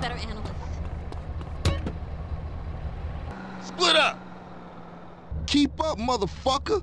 better analyst. Split up! Keep up, motherfucker!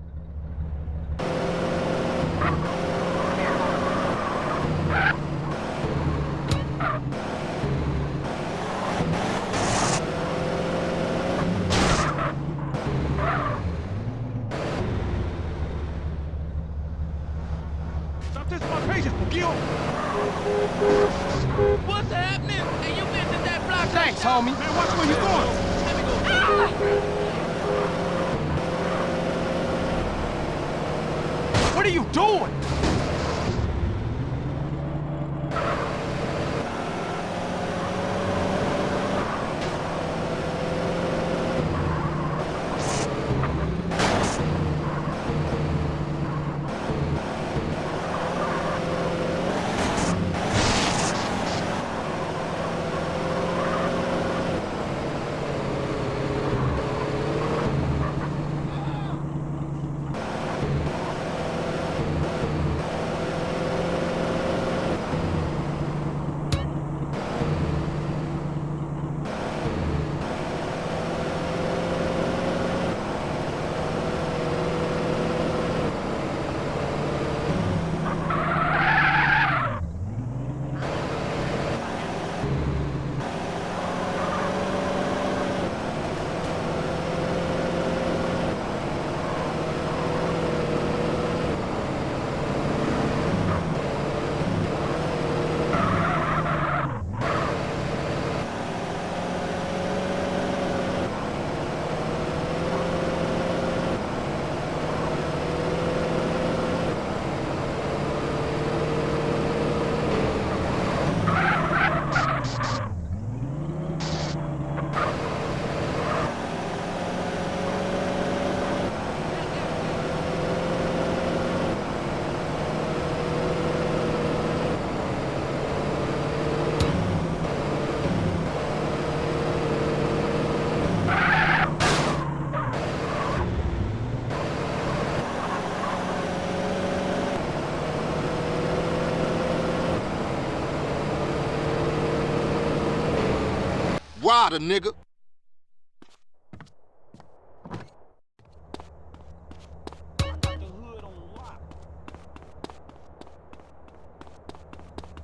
Rider, nigga.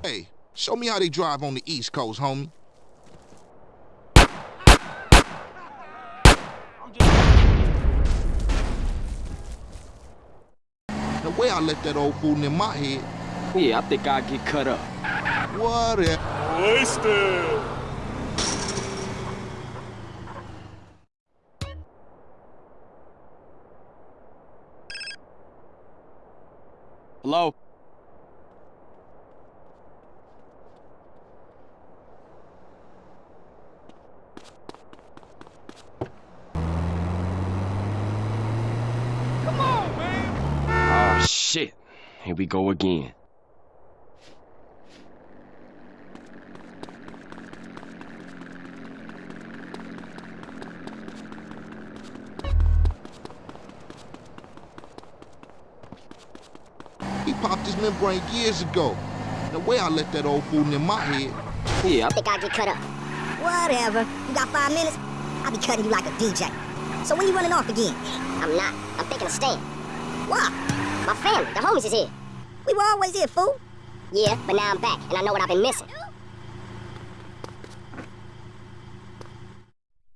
Hey, show me how they drive on the East Coast, homie. The way I let that old fool in my head, Yeah, I think I'll get cut up. whatever. Wasted. Hello? Come on, man. Oh, shit. Here we go again. Popped years ago. The way I let that old fool in my head, Yeah, I think I get cut up. Whatever. You got five minutes? I'll be cutting you like a DJ. So when you running off again? I'm not. I'm thinking of staying. Why? My family, the homies is here. We were always here, fool. Yeah, but now I'm back, and I know what I've been missing.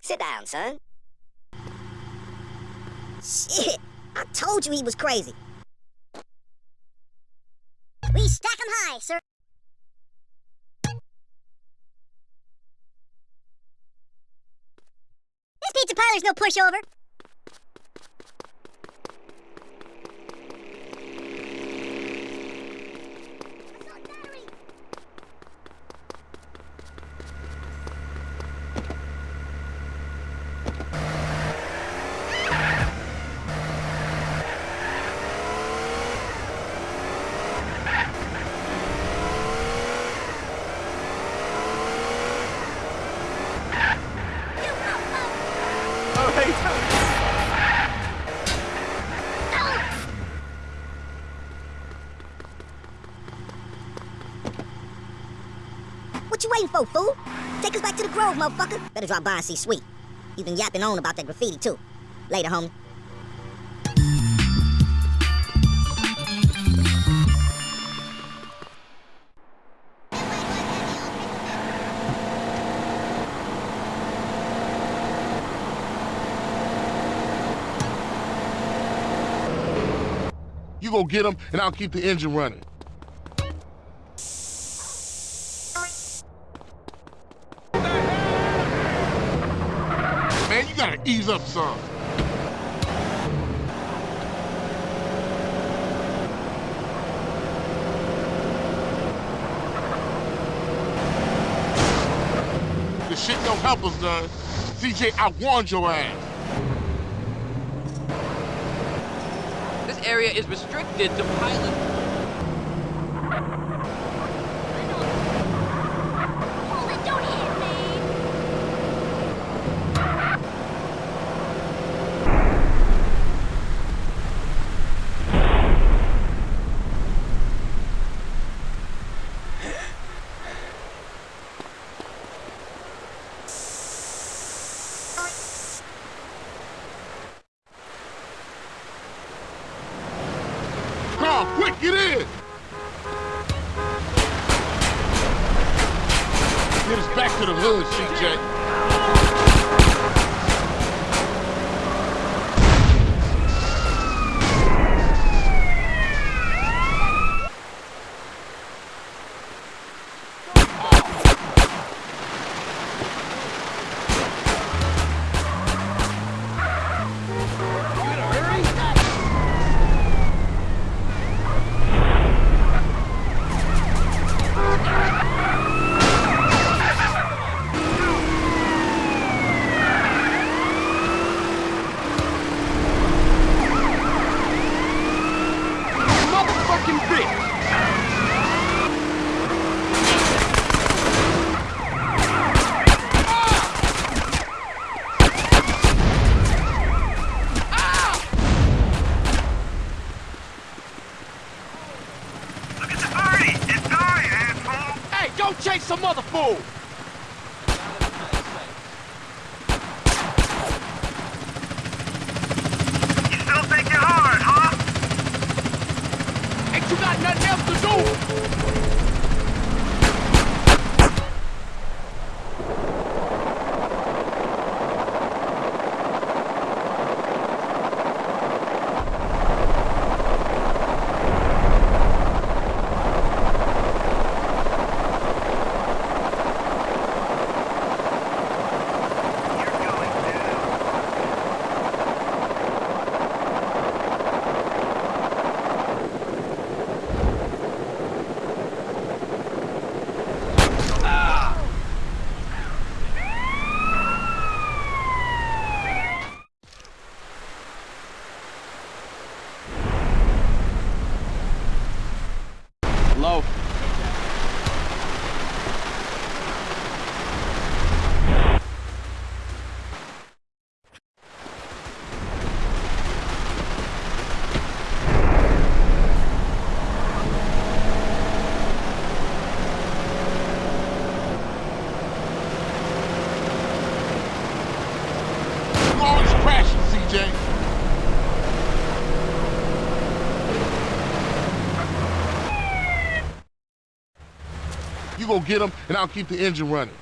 Sit down, son. Shit, I told you he was crazy. Pushover. Oh, hey, What you waiting fool? Take us back to the Grove, motherfucker. Better drop by and see Sweet. He's been yapping on about that graffiti, too. Later, homie. You go get him, and I'll keep the engine running. Man, you gotta ease up some. This shit don't help us, none. CJ, I warned your ass. This area is restricted to pilot. Get us back to the hood, CJ. You go get them, and I'll keep the engine running.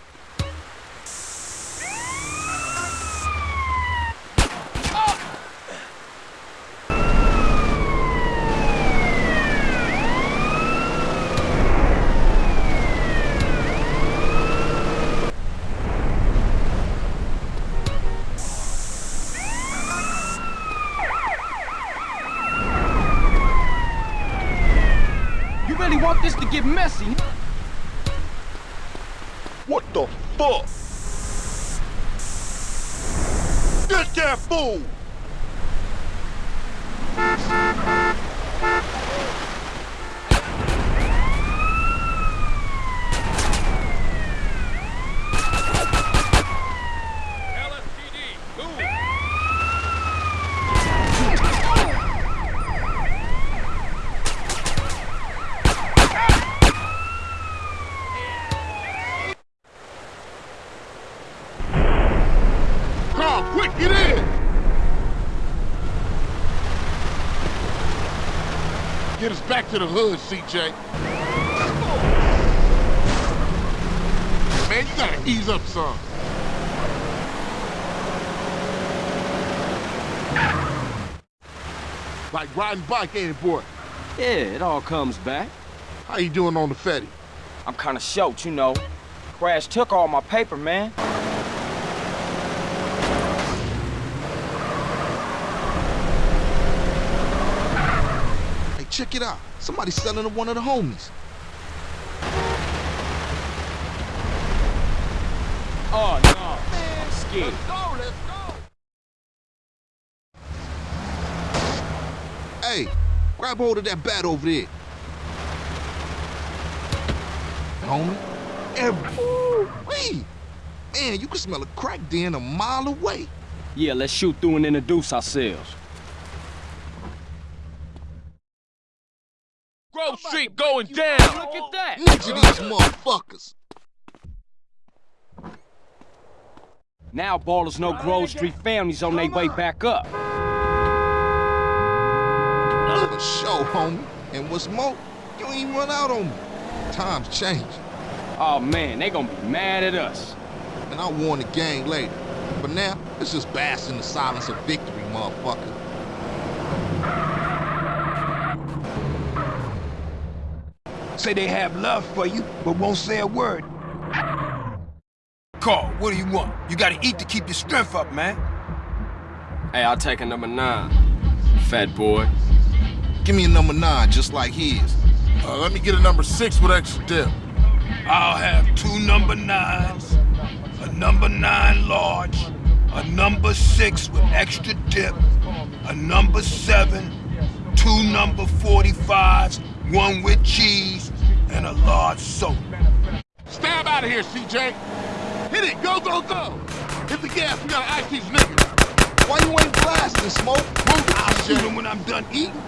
To the hood, CJ. Man, you gotta ease up some. Like riding bike, ain't it, boy? Yeah, it all comes back. How you doing on the Fetty? I'm kinda short, you know. Crash took all my paper, man. Check it out. Somebody's selling to one of the homies. Oh, no. I'm scared. go, let's go. Hey, grab hold of that bat over there. Homie, every. Man, you can smell a crack den a mile away. Yeah, let's shoot through and introduce ourselves. Grove Street going down. Look at that. Ninja these motherfuckers. Now Ballas know Grove Street families on their way back up. For sure, homie. And what's more, you ain't run out on me. Times change. Oh man, they gonna be mad at us. And I'll warn the gang later. But now, let's just bask in the silence of victory, motherfucker. Say they have love for you, but won't say a word. Carl, what do you want? You gotta eat to keep your strength up, man. Hey, I'll take a number nine. Fat boy. Give me a number nine, just like his. Uh, let me get a number six with extra dip. I'll have two number nines, a number nine large, a number six with extra dip, a number seven, two number 45s, one with cheese, and a large soda. Stab out of here, CJ. Hit it, go, go, go. Hit the gas, we gotta act these niggas. Why you ain't blasting, Smoke? Move I'll shoot CJ. them when I'm done eating.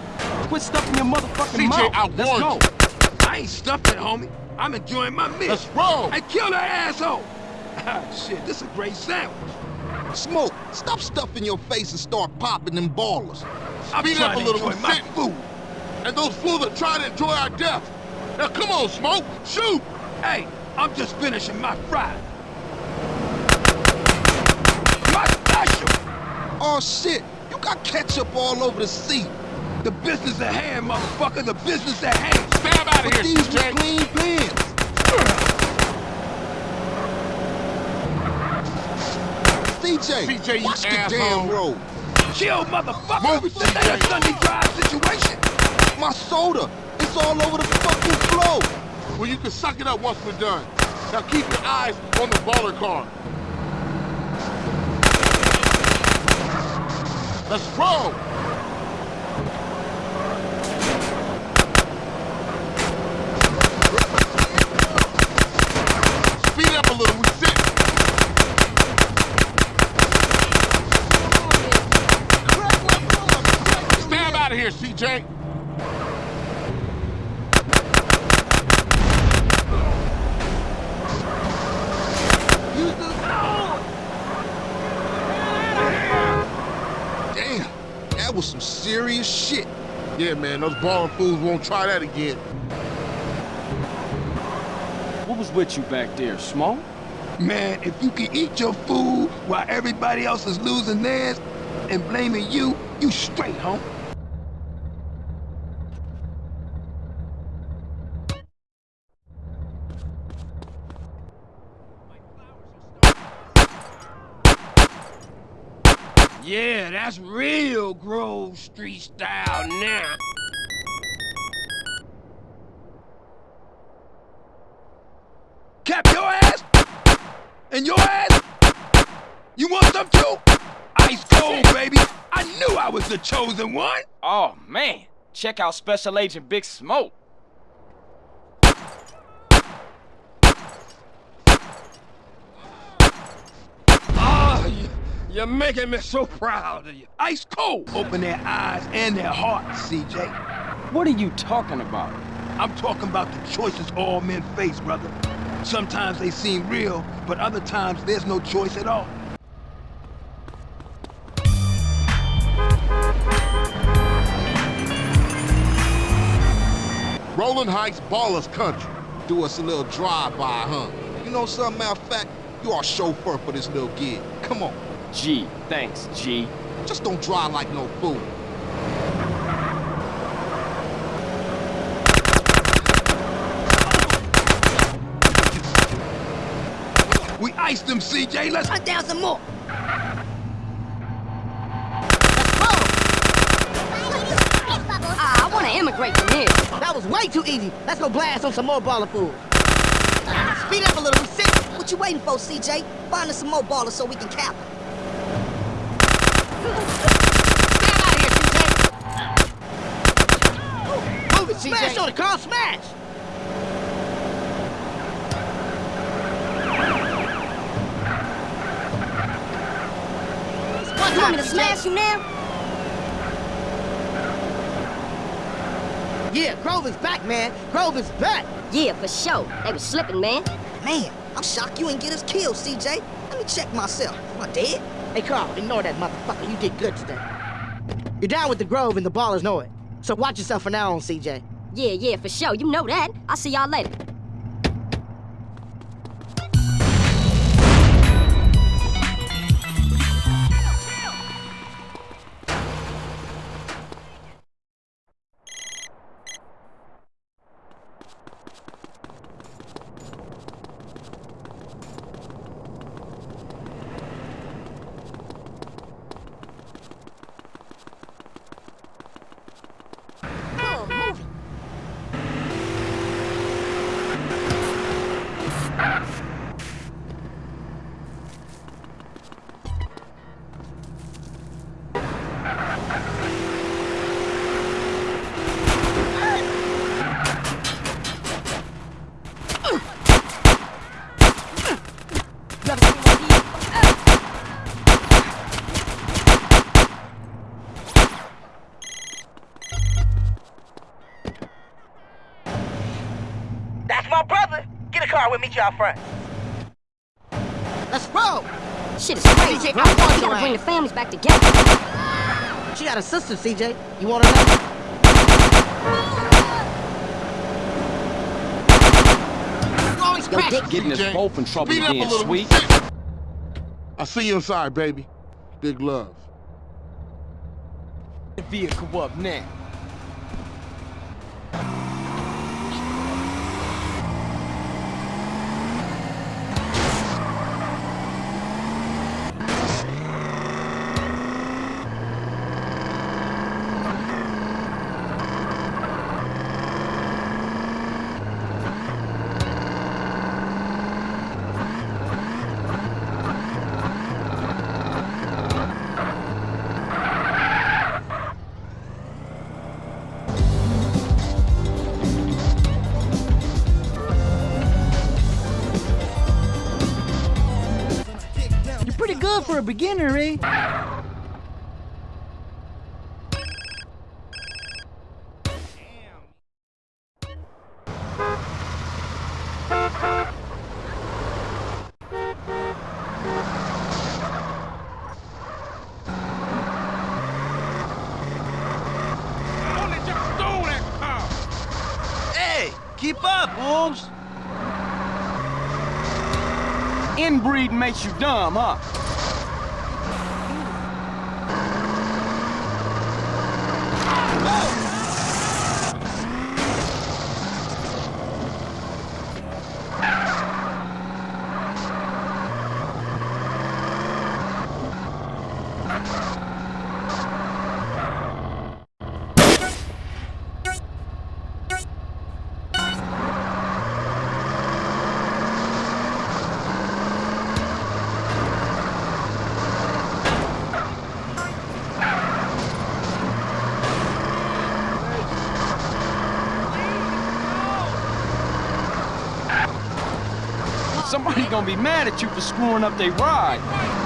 Quit stuffing your motherfucking CJ, mouth. I Let's warned go. I ain't stuffing, homie. I'm enjoying my meal. Let's roll. Hey, kill that asshole. Ah, Shit, this is a great sandwich. Smoke, stop stuffing your face and start popping them Ballas. I'm Speed trying up a to little, enjoy we my sitting. food. And those fools are trying to enjoy our death. Now come on, Smoke, shoot. Hey, I'm just finishing my fry. My special! Oh shit, you got ketchup all over the seat. The business at hand, motherfucker, the business at hand. Stab out of But here, these were clean pins. CJ, CJ, watch the damn road. Chill, motherfucker! Move this ain't a. Sunday drive situation. My soda, it's all over the fucking floor. Well, you can suck it up once we're done. Now keep your eyes on the Ballas car. Let's roll. Speed up a little, we sit. Stab out of here, CJ. Damn, that was some serious shit. Yeah, man, those balling fools won't try that again. What was with you back there, Smoke? Man, if you can eat your food while everybody else is losing theirs and blaming you, you straight, home. Yeah, that's real Grove Street style now. Cap your ass? And your ass? You want some too? Ice cold, baby. I knew I was the chosen one. Oh man, check out Special Agent Big Smoke. Oh, you, you're making me so proud of you. Ice cold. Open their eyes and their hearts, CJ. What are you talking about? I'm talking about the choices all men face, brother. Sometimes they seem real, but other times there's no choice at all. Rolling Heights Ballas country. Do us a little drive-by, huh? You know something, matter of fact, you are chauffeur for this little gig. Come on, G, thanks, G. just don't drive like no fool. We iced them, CJ. Let's Hunt down some more. Ah, I want to immigrate from here. That was way too easy. Let's go blast on some more Ballas fools. Speed up a little, we sick. What you waiting for, CJ? Find us some more Ballas so we can cap 'em. Get out of here, CJ. Move it, CJ. Smash on the car, smash! You want me to smash you now? Yeah, Grover's back, man. Grover's back. Yeah, for sure. They was slipping, man. Man, I'm shocked you ain't get us killed, CJ. Let me check myself. Am I dead? Hey, Carl, ignore that motherfucker. You did good today. You're down with the Grove and the Ballas know it. So watch yourself for now on, CJ. Yeah, yeah, for sure. You know that. I'll see y'all later. A car, we'll meet you out front. Let's roll. Shit is crazy, CJ. I want We your gotta bring the families back together. She got a sister, CJ. You want to know? Yo. Dick, Getting us CJ, both in trouble speed up again, sweet. I'll see you inside, baby. Big love. The vehicle up now. Beginner, eh? Only just stole. Hey, keep up, Wolves. Inbreeding makes you dumb, huh? Gonna be mad at you for screwing up their ride.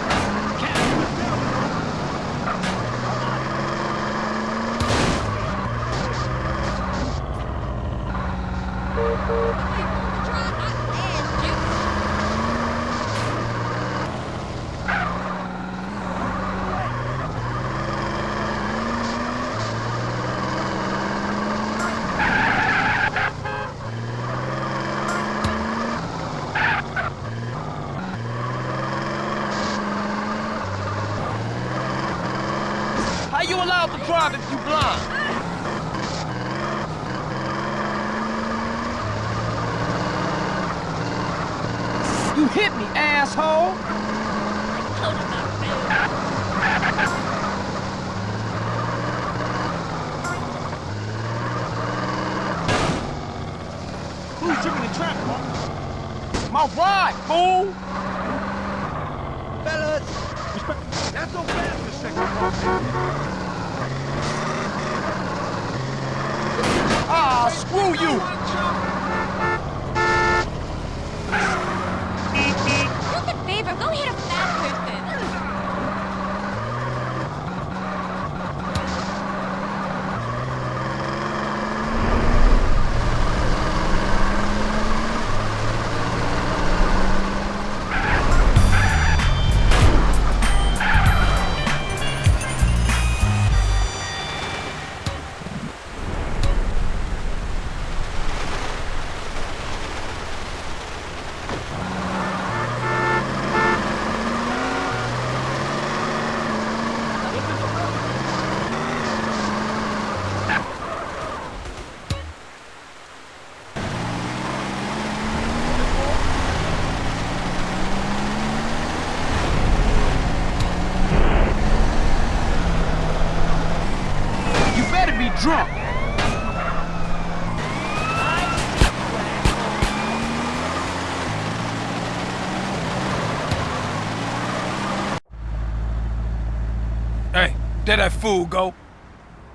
There that fool go.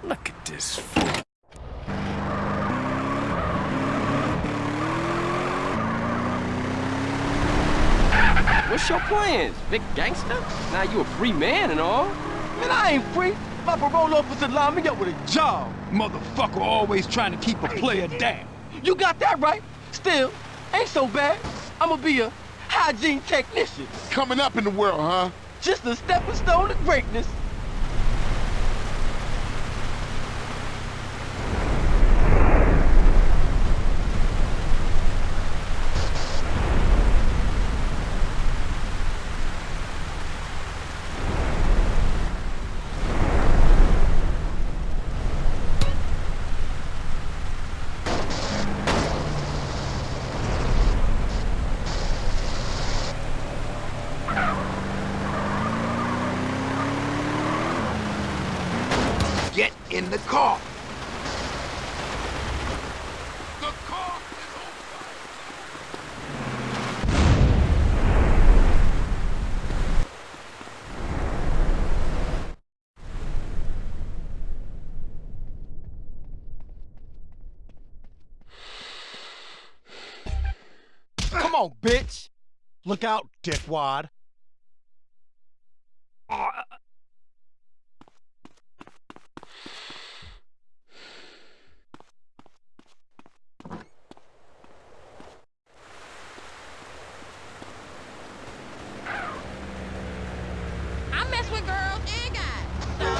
Look at this fool. What's your plans, big gangster? Now you a free man and all. Man, I ain't free. My parole officer lined me up with a job. Motherfucker always trying to keep a player down. You got that right. Still, ain't so bad. I'ma be a hygiene technician. Coming up in the world, huh? Just a stepping stone to greatness. Get in the car. The car is on fire. Come bitch. Look out, dickwad. I mess with girls and guys. So.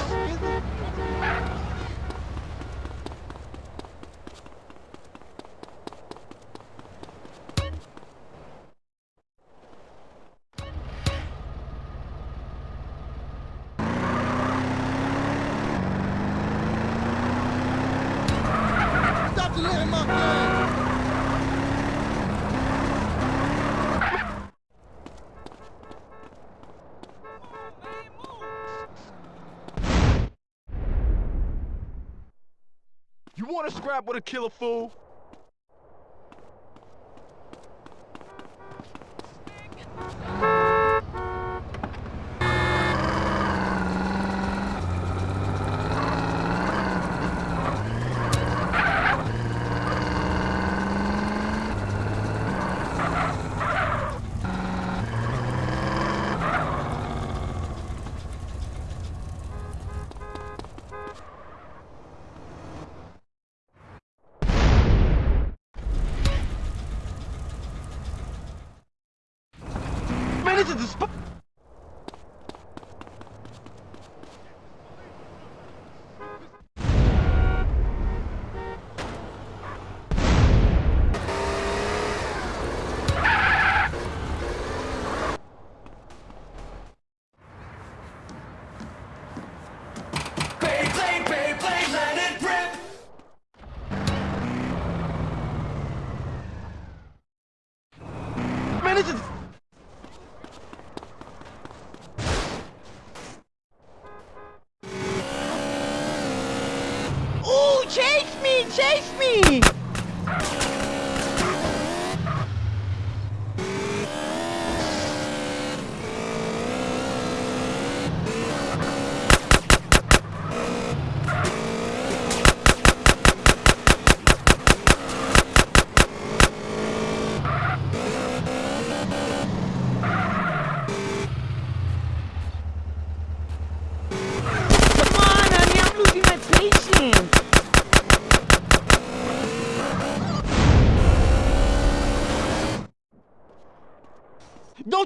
Stop the little monkey! You wanna scrap with a killer fool?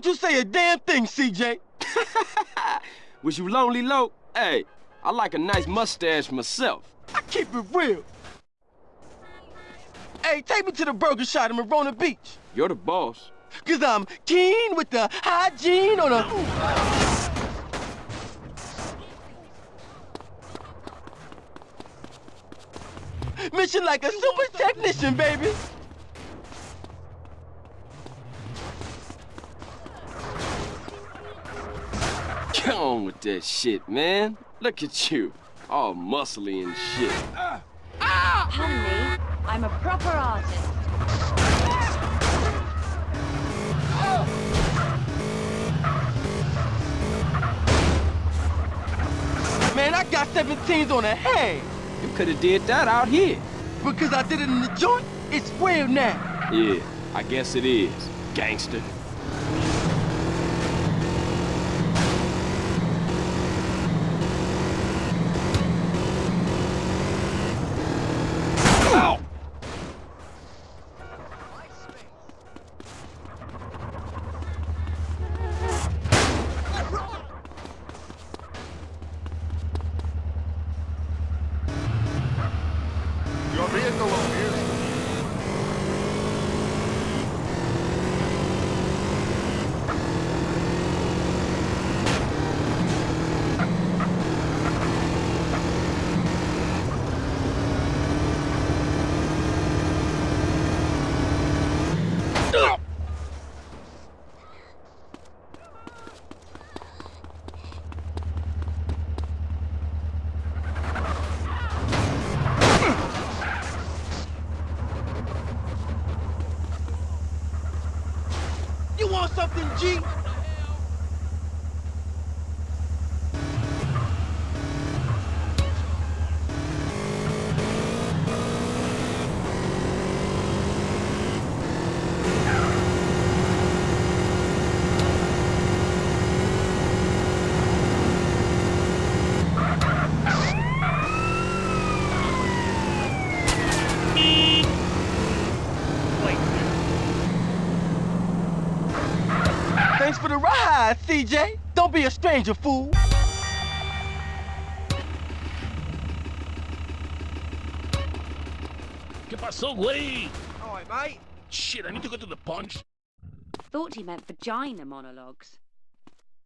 Don't you say a damn thing, CJ. Was you lonely, low? Hey, I like a nice mustache myself. I keep it real. Hey, take me to the burger shot in Marona Beach. You're the boss. Cause I'm keen with the hygiene on a... Mission like a super technician, baby. Come on with that shit, man. Look at you. All muscly and shit. Honey, I'm a proper artist. Man, I got 17s on the head. You could have did that out here. Because I did it in the joint, it's real now. Yeah, I guess it is, gangster. Ow! Your vehicle over here. Something, G? Thanks for the ride, CJ. Don't be a stranger, fool. ¿Qué pasó, güey? All right, mate. Shit, I need to go to the punch. Thought he meant vagina monologues.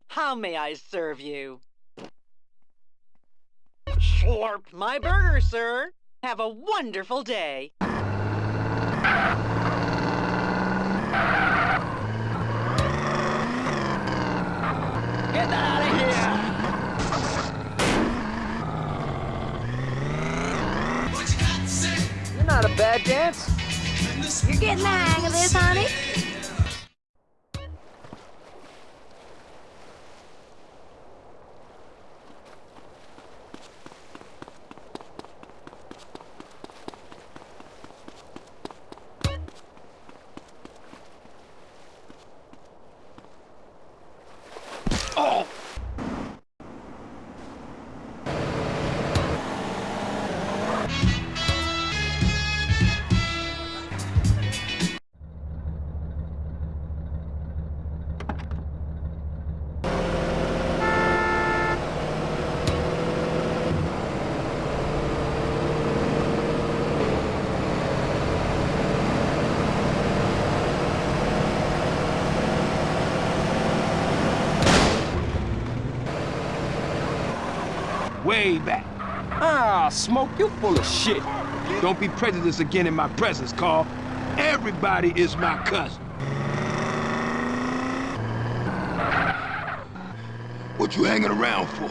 How may I serve you? Slurp my burger, sir. Have a wonderful day. You're getting the hang of this, honey? I Smoke, you full of shit. Don't be prejudiced again in my presence, Carl. Everybody is my cousin. What you hanging around for?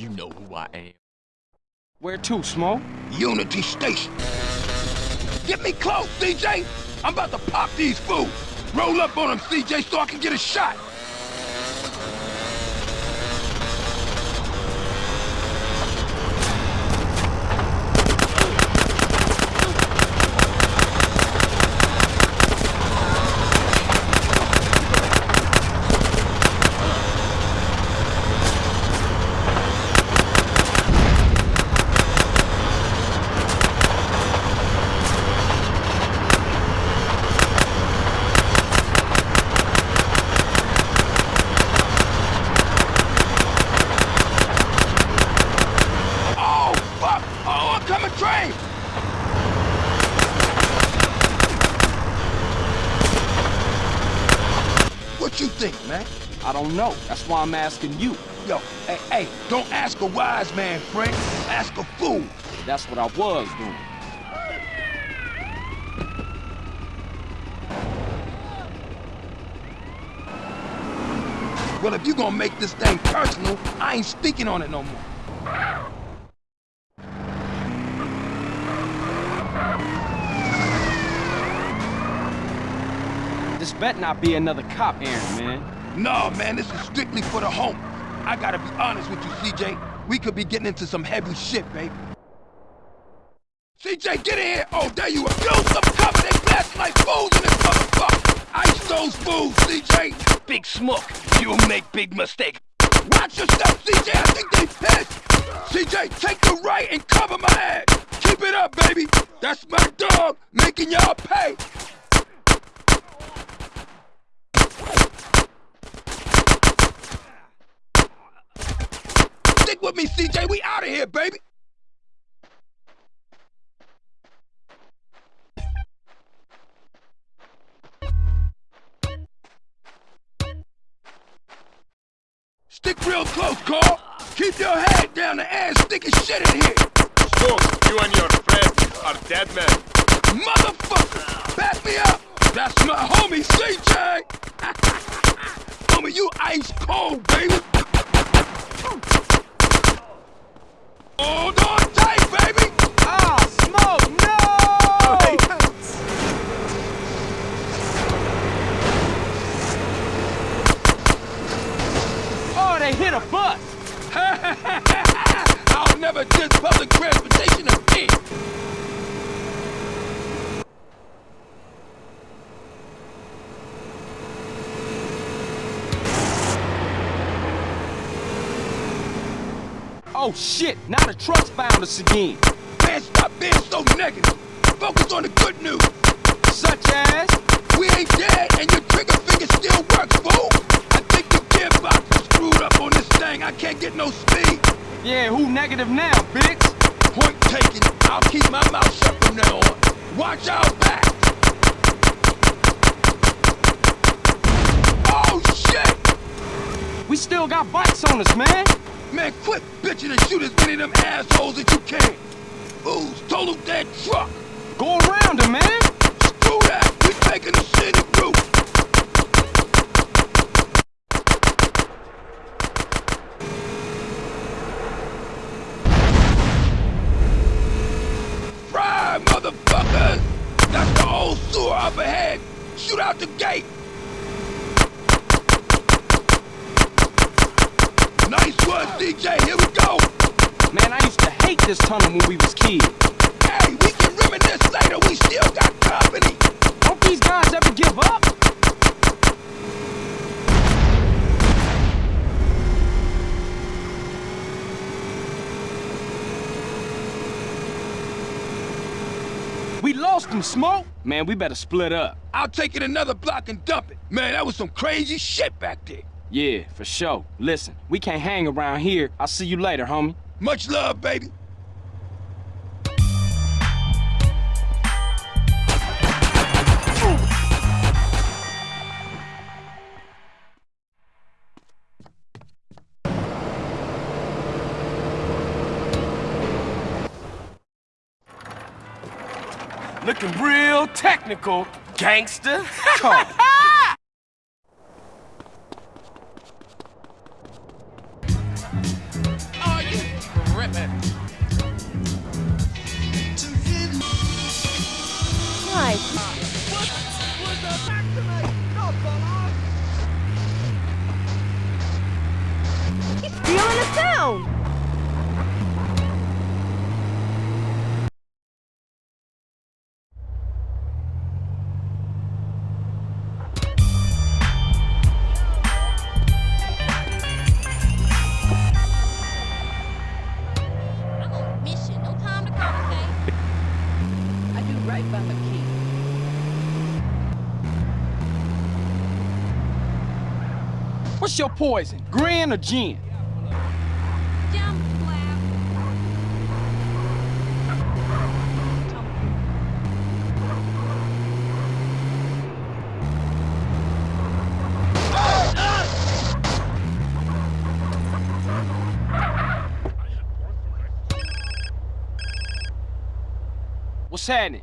You know who I am. Where to, Smoke? Unity Station. Get me close, CJ! I'm about to pop these fools! Roll up on them, CJ, so I can get a shot! Oh, fuck! Oh, I'm coming train! What you think, man? I don't know. That's why I'm asking you. Yo, hey, hey, don't ask a wise man, Frank. Ask a fool. That's what I was doing. Well, if you gonna make this thing personal, I ain't speaking on it no more. This bet not be another cop errand, man. No, man, this is strictly for the home. I gotta be honest with you, CJ. We could be getting into some heavy shit, baby. CJ, get in here! Oh, there you are. Yo, some cops, they blasting like fools in this motherfucker! Ice those fools, CJ! Big smoke. You'll make big mistake. Watch yourself, CJ! I think they pissed! CJ, take the right and cover my ass! Keep it up, baby! That's my dog, making y'all pay! With me, CJ. We out of here, baby. Stick real close, Carl. Keep your head down. The ass sticking shit in here. Smoke, you and your friends are dead men. Motherfucker! Back me up! That's my homie, CJ! homie, you ice cold, baby! Hold on tight, baby! Ah, Smoke, no! Oh, they hit a bus! I'll never diss public transportation again! Oh shit, now the truck's found us again. Man, stop being so negative! Focus on the good news! Such as? We ain't dead and your trigger finger still works, fool! I think the gearbox is screwed up on this thing. I can't get no speed. Yeah, who negative now, bitch? Point taken. I'll keep my mouth shut from now on. Watch out back! Oh, shit! We still got bikes on us, man. Man, quit bitching and shoot as many of them assholes as you can. Fools, total that truck. Go around him, man. Screw that. We taking the scenic route. Fry, motherfuckers! That's the old sewer up ahead. Shoot out the gate. Nice one, CJ. Here we go. Man, I used to hate this tunnel when we was kids. Hey, we can reminisce later. We still got company. Don't these guys ever give up? We lost them, Smoke. Man, we better split up. I'll take it another block and dump it. Man, that was some crazy shit back there. Yeah, for sure. Listen, we can't hang around here. I'll see you later, homie. Much love, baby. Looking real technical, gangster. Poison, gin or gin? What's happening?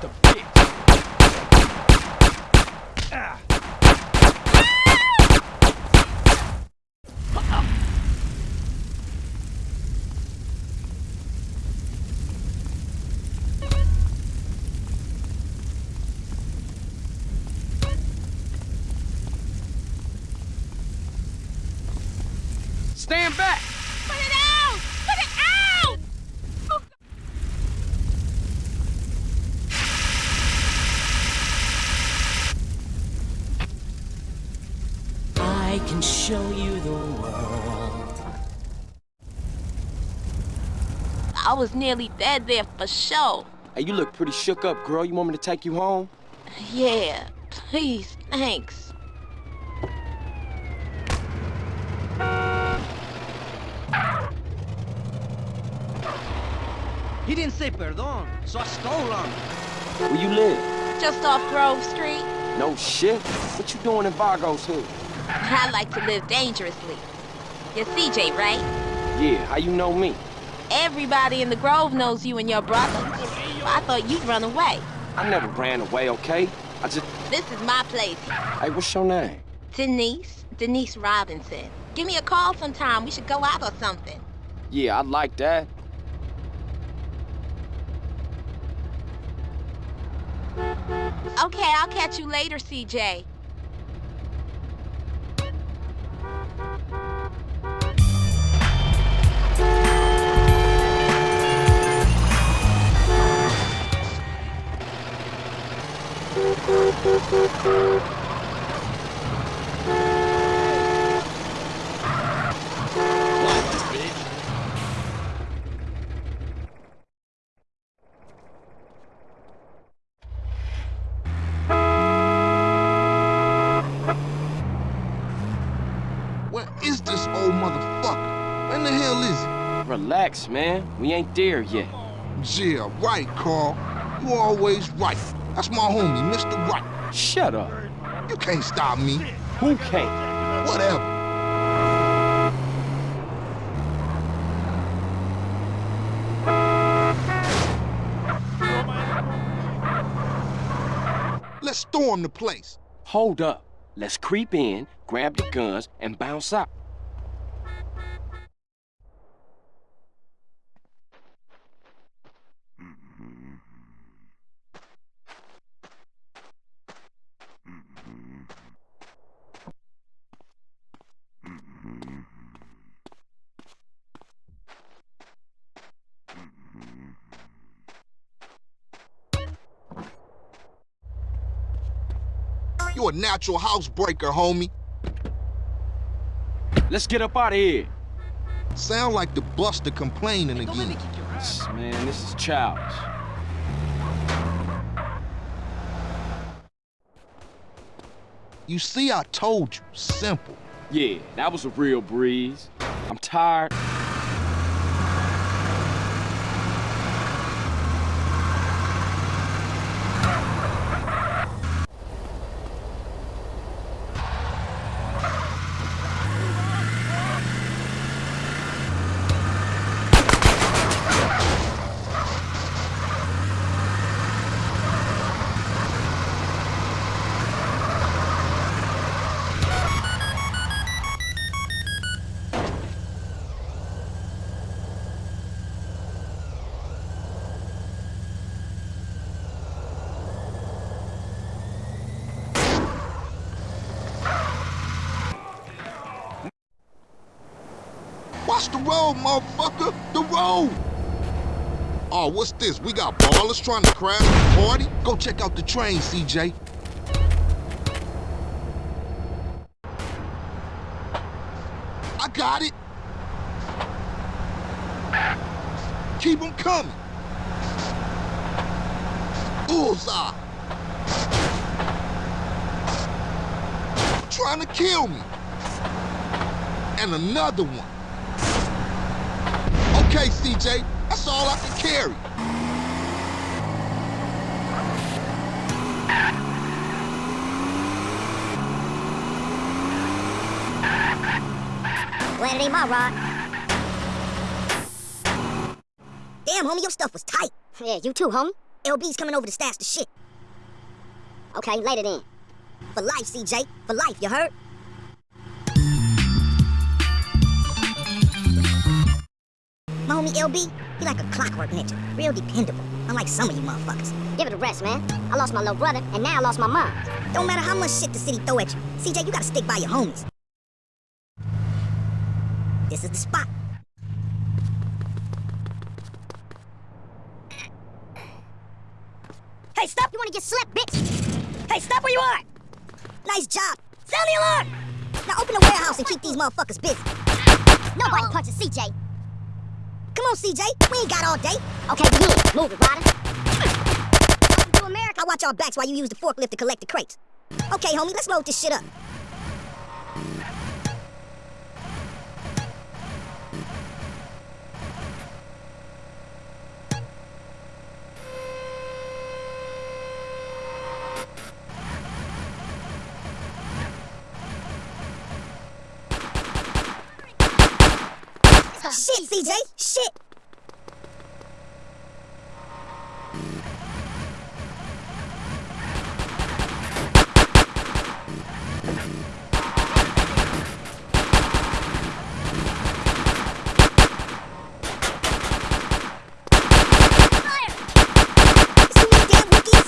Just a bitch. Was nearly dead there for sure. Hey, you look pretty shook up, girl. You want me to take you home? Yeah, please, thanks. He didn't say perdon, so I stole on him. Where you live? Just off Grove Street. No shit. What you doing in Vagos hood? I like to live dangerously. You're CJ, right? Yeah, how you know me? Everybody in the Grove knows you and your brother. I thought you'd run away. I never ran away, okay? I just... This is my place. Hey, what's your name? Denise. Denise Robinson. Give me a call sometime. We should go out or something. Yeah, I'd like that. Okay, I'll catch you later, CJ. Relax, man. We ain't there yet. Yeah, right, Carl. You always right. That's my homie, Mr. Right. Shut up. You can't stop me. Who can't? Whatever. Let's storm the place. Hold up. Let's creep in, grab the guns, and bounce out. You a natural housebreaker, homie. Let's get up out of here. Sound like the buster complaining again. Man, this is childish. You see, I told you. Simple. Yeah, that was a real breeze. I'm tired. Road, motherfucker. The road. Oh, what's this? We got Ballas trying to crash the party? Go check out the train, CJ. I got it. Keep them coming. Bullseye. Trying to kill me. And another one. Okay, CJ, that's all I can carry. Glad it ain't my rod. Damn, homie, your stuff was tight. Yeah, you too, homie. LB's coming over to stash the shit. Okay, later then. For life, CJ. For life, you heard? My homie LB, he like a clockwork ninja. Real dependable. Unlike some of you motherfuckers. Give it a rest, man. I lost my little brother, and now I lost my mom. Don't matter how much shit the city throw at you. CJ, you gotta stick by your homies. This is the spot. Hey, stop! You wanna get slapped, bitch? Hey, stop where you are! Nice job. Sound the alarm! Now open the warehouse and keep these motherfuckers busy. Nobody punches CJ. Come on, CJ. We ain't got all day. Okay, in. Move it, Ryder. Welcome to America. I watch our backs while you use the forklift to collect the crates. Okay, homie, let's load this shit up. CJ! Shit!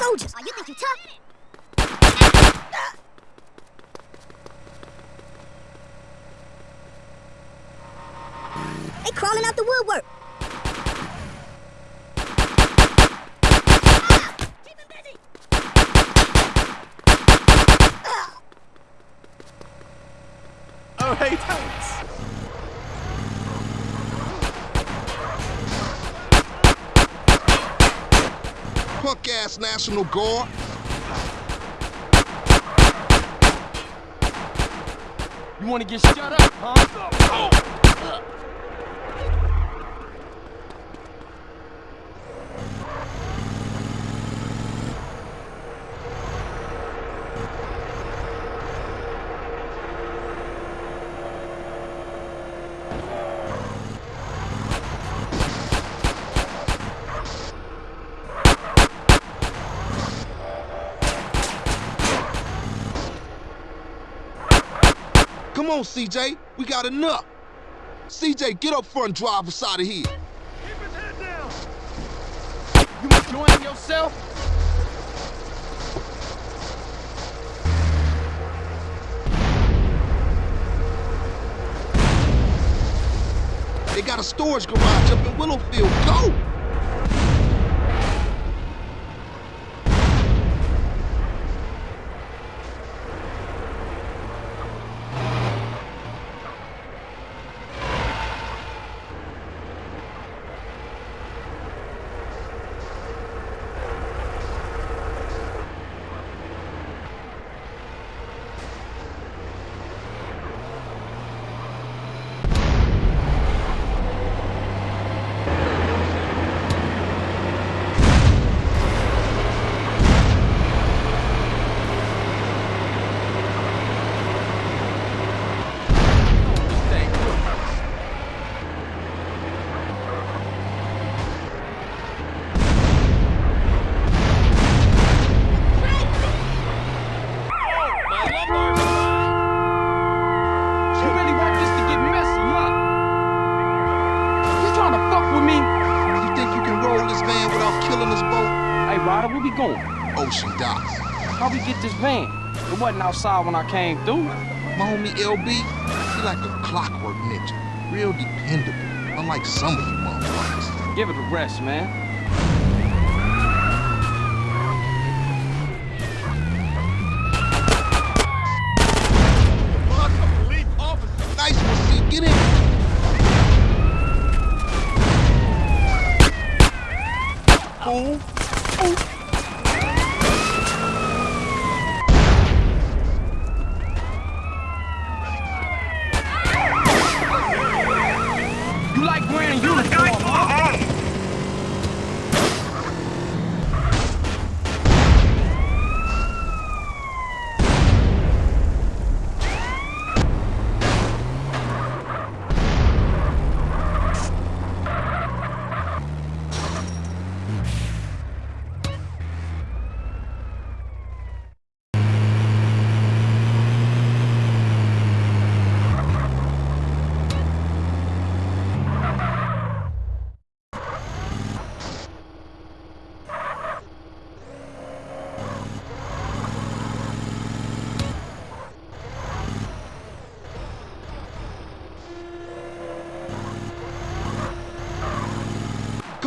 soldiers. Oh, you think you tough? They crawling out the woodwork. punk-ass You wanna get shut up, huh? Come on, CJ. We got enough. CJ, get up front and drive us out of here. You enjoying yourself? They got a storage garage up in Willowfield. Go! Get this van? It wasn't outside when I came through. My homie LB, he like a clockwork ninja. Real dependable. Unlike some of you motherfuckers. Give it a rest, man. Nice one, C. Get in. Fool. You like wearing uniform, huh?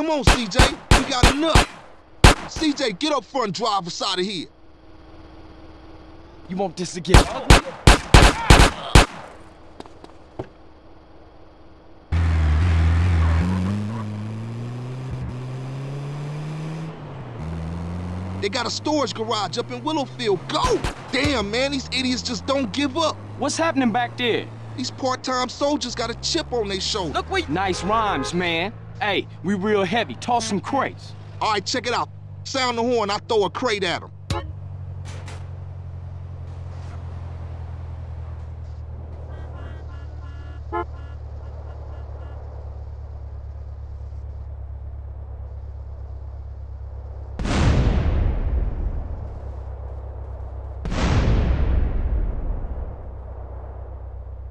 Come on, CJ. We got enough. CJ, get up front and drive us out of here. You want this to get? They got a storage garage up in Willowfield. Go! Damn, man, these idiots just don't give up. What's happening back there? These part-time soldiers got a chip on their shoulder. Look, we... Nice rhymes, man. Hey, we real heavy. Toss some crates. All right, check it out. Sound the horn, I throw a crate at him.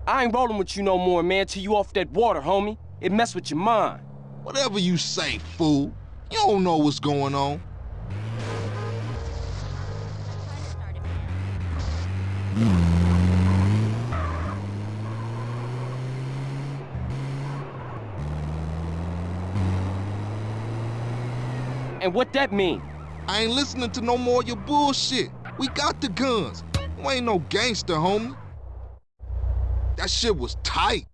I ain't rolling with you no more, man, till you off that water, homie. It mess with your mind. Whatever you say, fool. You don't know what's going on. And what that mean? I ain't listening to no more of your bullshit. We got the guns. You ain't no gangster, homie. That shit was tight.